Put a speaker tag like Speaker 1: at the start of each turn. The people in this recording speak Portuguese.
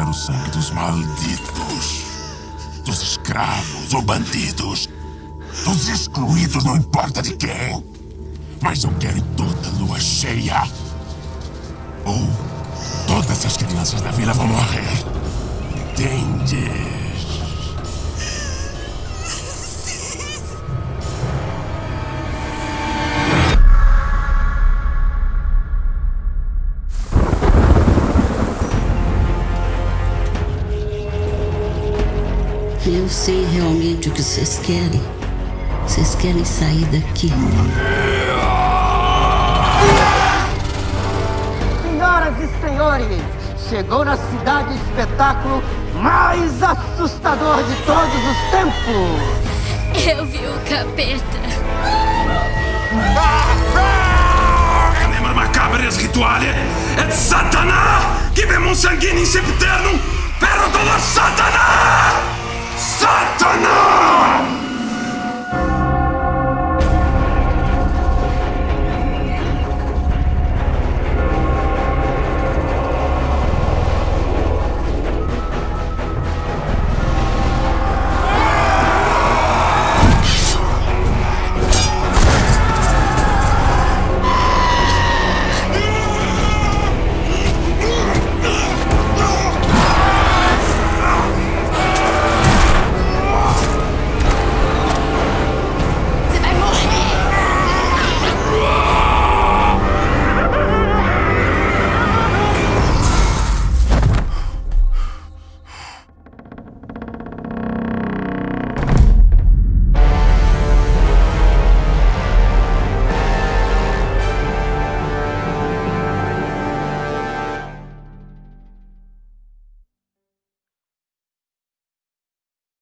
Speaker 1: o sangue dos malditos, dos escravos ou bandidos, dos excluídos, não importa de quem. Mas eu quero toda lua cheia. Ou todas as crianças da vila vão morrer. Entende?
Speaker 2: Eu sei realmente o que vocês querem. Vocês querem sair daqui.
Speaker 3: Senhoras e senhores, chegou na cidade o espetáculo mais assustador de todos os tempos.
Speaker 4: Eu vi o capeta.
Speaker 1: Anima macabres rituale et satana, che vemos sanguini septernum, per dolor satana!